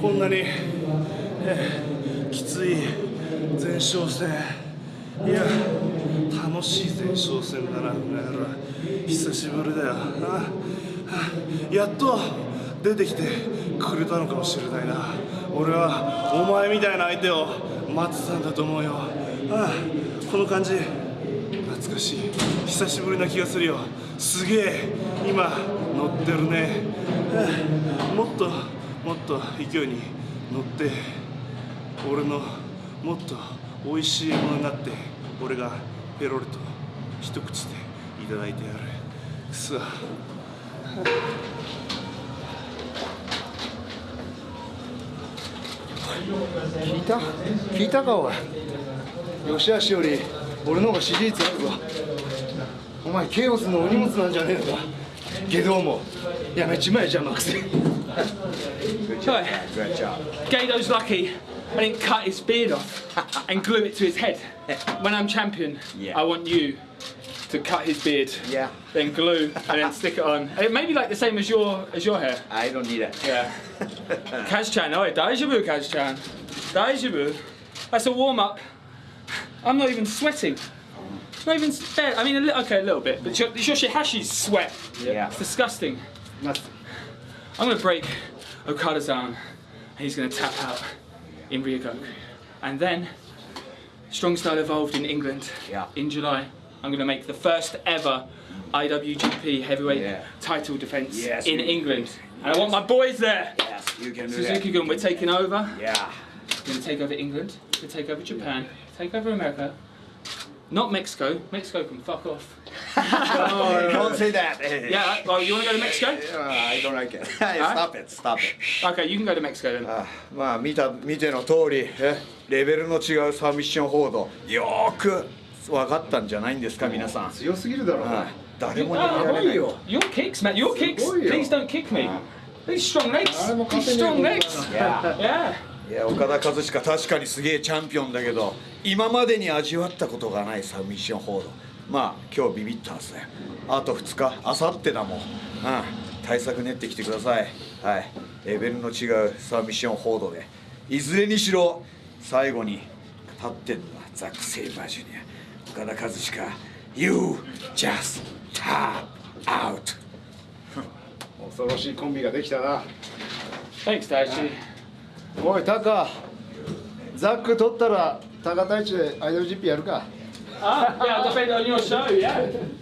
こんなに、きつい前哨戦。いや楽しい前哨戦だな久しぶりだよ。やっと出てきてくれたのかもしれないな。俺はお前みたいな相手を待ってたんだと思うよ。この感じ。懐かしい久しぶりな気がするよ。すげえ今乗ってるね。もっともっと勢いに乗って俺のもっと美味しいものになって俺がペロリと一口でいただいてやる。くそ。聞いた？聞いたかおい。吉橋より。俺の方が支持率あるぞお前ケイオスのお荷物なんじゃねえのかけどもやめちまえ邪魔くせ Sorry. Gado's lucky I didn't cut his beard off and glue it to his head. When I'm champion, Yeah. I want you to cut his beard, Yeah. then glue, and then stick it on. And it may be like the same as your as your hair. I don't need it. Yeah. Kaz-chan, oh, daijoubu, Kaz-chan. Daijoubu. That's a warm-up. I'm not even sweating. Not even fair. I mean, a li- okay, a little bit, but your, Yoshihashi's sweat. Yeah. It's disgusting. Nothing. I'm gonna break Okada's arm, and he's gonna tap out in Ryogoku. And then, Strong Style Evolved in England Yeah. in July. I'm gonna make the first ever IWGP heavyweight Yeah. title defense Yes, in England. And I want my boys there. Yes, you can do that. Suzuki Gun, we're taking over. Yeah. We're gonna take over England. Gonna take over Japan. Take over America. Not Mexico. Mexico can fuck off. Don't say that. Yeah, well, you wanna go to Mexico? I don't like it. Stop it. Stop it. Okay, you can go to Mexico then. あまあ見た見ての通りえレベルの違うサミッション報道よーく分かったんじゃないんですか皆さん強すぎるだろうあ誰も Oh, 逃げられない your kicks, man. Your kicks. Please don't kick me. These strong legs. These strong legs. Yeah. Yeah. いや岡田和親確かにすげえチャンピオンだけど今までに味わったことがないサミッション報道。まあ今日ビビったはずだよあと2日あさってだもん、うん、対策練ってきてください。はい。レベルの違うサミッション報道で。いずれにしろ最後に立ってんのはザック・セイバージュニア。岡田和親 You just tap out 恐ろしいコンビができたな。Thanks, Daichi. おいタカ。ザック取ったらタカ大地でアイ IWGP やるか。あいやとペイドニオシャウイヤー